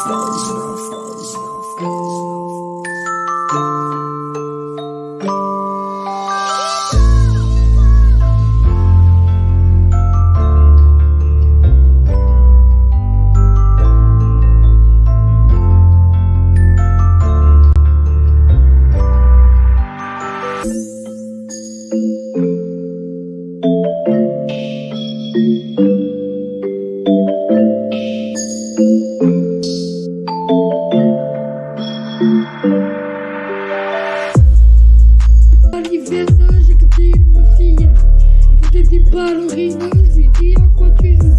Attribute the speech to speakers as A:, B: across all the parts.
A: Stars, porter des ballerines, je lui dis à quoi tu joues.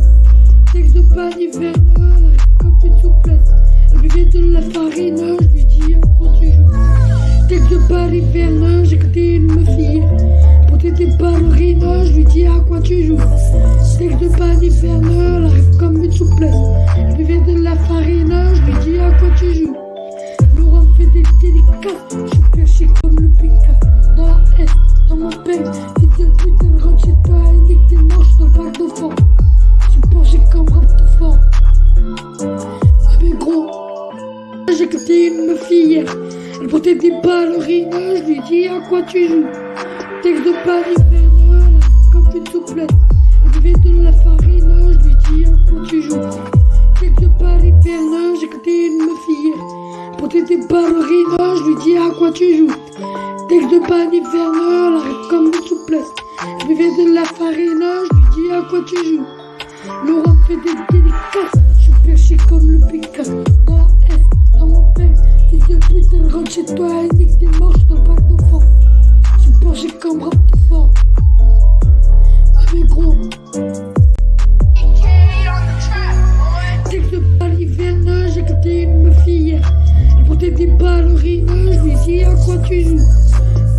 A: Texte de elle arrive comme une souplesse. Elle buvait de la farine, je lui dis à quoi tu joues. Texte de baliverne, j'ai écouté une meuf hier. Porter des ballerines, je lui dis à quoi tu joues. Texte de elle arrive comme une souplesse. Elle buvait de la farine, je lui dis à quoi tu joues. Laurent fait des délicats, je suis perché comme le Picard. Écouté une hier. Elle portait des ballerines, je lui dis à quoi tu joues? Texte de Paris Verne, comme une souplesse. Elle buvait de la farine, je lui dis à quoi tu joues? Texte de Paris Verne, j'ai écouté une meuf hier. Portait des ballerines, je lui dis à quoi tu joues? Texte de Paris elle arrive comme une souplesse. Elle buvait de la farine, je lui dis à quoi tu joues? Laurent fait des délicats, je suis perché comme le Picard. Baliverne, j'ai écouté une meuf hier. Elle portait des ballerines, je lui dis à quoi tu joues?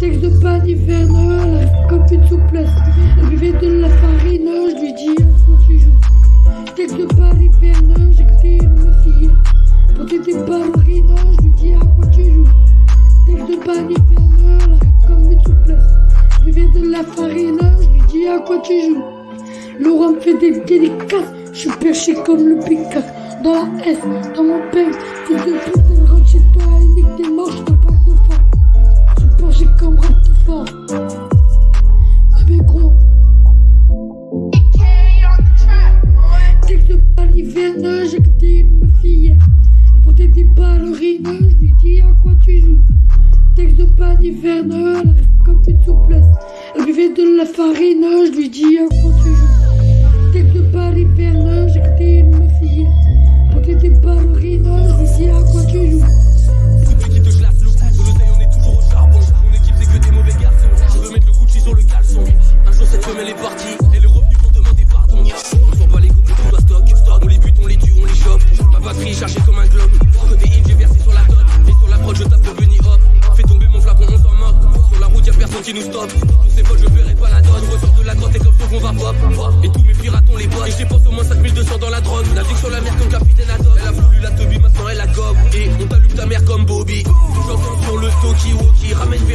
A: Texte de elle arrive comme une souplesse. Elle buvait de la farine, je lui dis à quoi tu joues? Texte de baliverne, j'ai écouté une meuf hier. Elle portait des ballerines, je lui dis à quoi tu joues? Texte de elle arrive comme une souplesse. Elle buvait de la farine, je lui dis à quoi tu joues? Laurent me fait des délicats, je suis perché comme le Picard. Dans la S, dans mon peigne, fils de pute, elle rentre chez toi et nique tes manches dans le bac d'enfant. Je suis penché comme rap de fort. Ah mais gros, texte de baliverne, j'ai écouté une meuf hier. Elle portait des ballerines, je lui dis à quoi tu joues. Texte de baliverne, elle arrive comme une souplesse. Elle buvait de la farine, je lui dis à quoi tu joues. Texte de baliverne, j'ai écouté une meuf hier. Elle portait des lui dis à quoi tu joues.
B: Qui te glace le cou, de l'oseille on est toujours au charbon. Mon équipe c'est que des mauvais garçons. Je veux mettre le Gucci sur le caleçon. Un jour cette femelle est partie, et les revenus vont demander pardon. On s'en bat les coups, on doit stock, stock. On les bute, on les tue, on les chope. Ma batterie chargée comme un globe. Codéine, j'ai versé sur la dot. Et sur la prod, je tape le bunny hop. Fais tomber mon flacon, on s'en moque. Sur la route, y'a personne qui nous stoppe. Tous ces potes, je verrai pas la dot. Je de la grotte et comme ça qu'on va pop. Et tous mes pirates, on les botte. Et je dépense au moins 5200 dans la drogue. Navigue sur la mer comme Wookie ramène